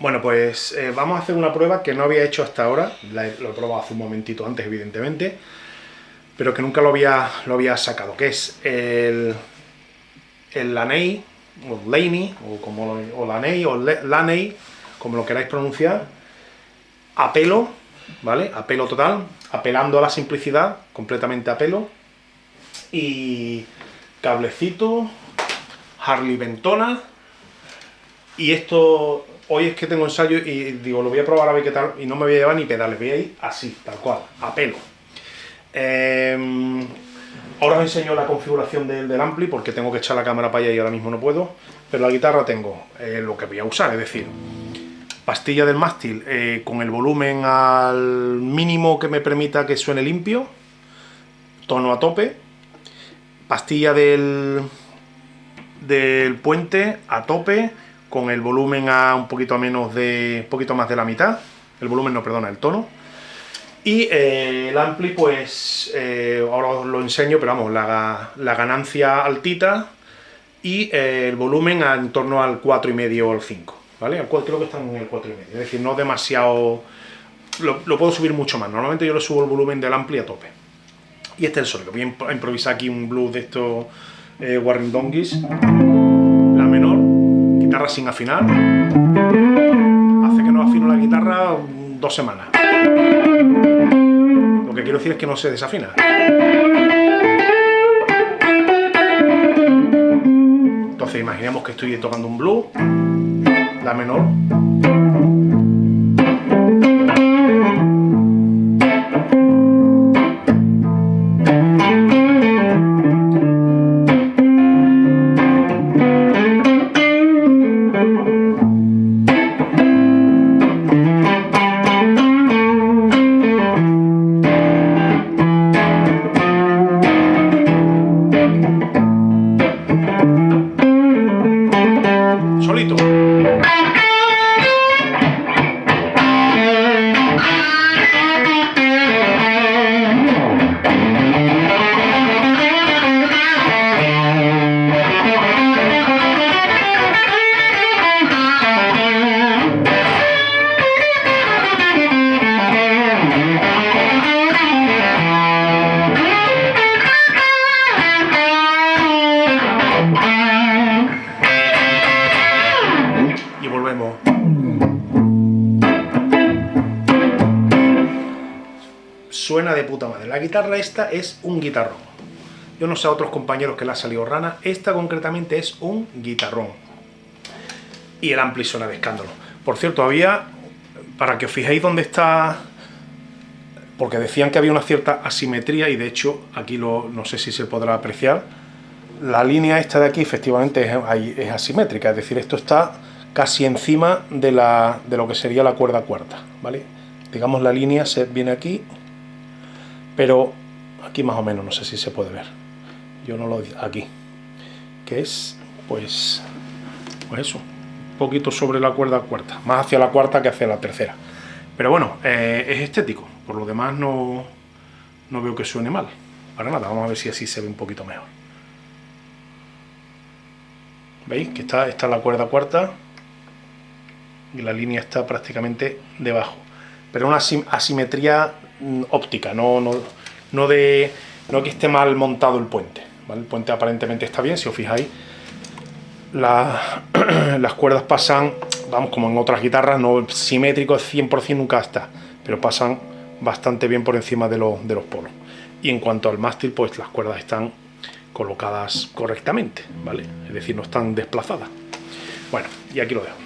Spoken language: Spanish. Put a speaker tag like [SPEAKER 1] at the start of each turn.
[SPEAKER 1] Bueno, pues eh, vamos a hacer una prueba que no había hecho hasta ahora, lo he probado hace un momentito antes, evidentemente, pero que nunca lo había, lo había sacado, que es el, el Laney, o Laney, o, como o Laney, o Laney, como lo queráis pronunciar, a pelo, ¿vale? A pelo total, apelando a la simplicidad, completamente a pelo, y cablecito, Harley Ventona, y esto hoy es que tengo ensayo y digo, lo voy a probar a ver qué tal, y no me voy a llevar ni pedales, voy a ir así, tal cual, a pelo. Em, ahora os enseño la configuración del, ampli, porque tengo que echar la cámara para allá y ahora mismo no puedo, pero la guitarra tengo eh, lo que voy a usar, es decir, pastilla del mástil eh, con el volumen al mínimo que me permita que suene limpio, tono a tope, pastilla del, del puente a tope, con el volumen a un poquito menos de poquito más de la mitad, el volumen no, perdona, el tono. Y eh, el ampli, pues, eh, ahora os lo enseño, pero vamos, la, ganancia altita y eh, el volumen en torno al 4,5 o al 5, ¿vale? creo que están en el 4,5, es decir, no demasiado... Lo, puedo subir mucho más, normalmente yo le subo el volumen del ampli a tope. Y este es el sonido, voy a improvisar aquí un blues de estos Warren Donkeys guitarra sin afinar hace que no afino la guitarra dos semanas. Lo que quiero decir es que no se desafina. Entonces imaginemos que estoy tocando un blues, la menor, suena de puta madre. La guitarra esta es un guitarrón. Yo no sé a otros compañeros que le ha salido rana, esta concretamente es un guitarrón. Y el ampli suena de escándalo. Por cierto, había, para que os fijéis dónde está, porque decían que había una cierta asimetría y de hecho aquí lo, no sé si se podrá apreciar, la línea esta de aquí efectivamente es, es asimétrica, es decir, esto está casi encima de, la, de lo que sería la cuerda cuarta, ¿vale? Digamos la línea se viene aquí pero aquí más o menos, no sé si se puede ver. Yo no lo aquí. Que es, pues, pues eso, un poquito sobre la cuerda cuarta, más hacia la cuarta que hacia la tercera. Pero bueno, eh, es estético, por lo demás no, no veo que suene mal. Para nada, vamos a ver si así se ve un poquito mejor. ¿Veis? Que está, está la cuerda cuarta y la línea está prácticamente debajo. Pero una asimetría óptica, no, no, no, de, no que esté mal montado el puente. El puente aparentemente está bien, si os fijáis, las cuerdas pasan, vamos, como en otras guitarras, no simétrico 100% nunca está, pero pasan bastante bien por encima de, de los polos. Y en cuanto al mástil, pues las cuerdas están colocadas correctamente, ¿vale? Es decir, no están desplazadas. Bueno, y aquí lo dejo.